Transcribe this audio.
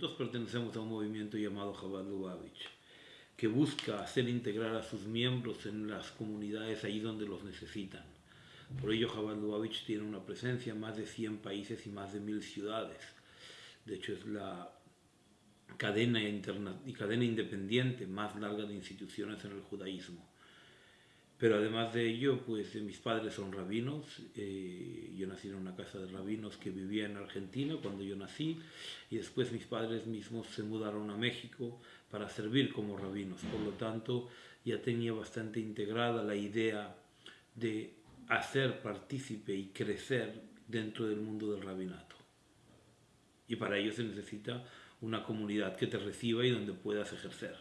Nosotros pertenecemos a un movimiento llamado Chabad Lubavitch, que busca hacer integrar a sus miembros en las comunidades ahí donde los necesitan. Por ello, Chabad Lubavitch tiene una presencia en más de 100 países y más de 1000 ciudades. De hecho, es la cadena, interna y cadena independiente más larga de instituciones en el judaísmo. Pero además de ello, pues mis padres son rabinos. Eh, yo nací en una casa de rabinos que vivía en Argentina cuando yo nací y después mis padres mismos se mudaron a México para servir como rabinos. Por lo tanto, ya tenía bastante integrada la idea de hacer partícipe y crecer dentro del mundo del rabinato. Y para ello se necesita una comunidad que te reciba y donde puedas ejercer.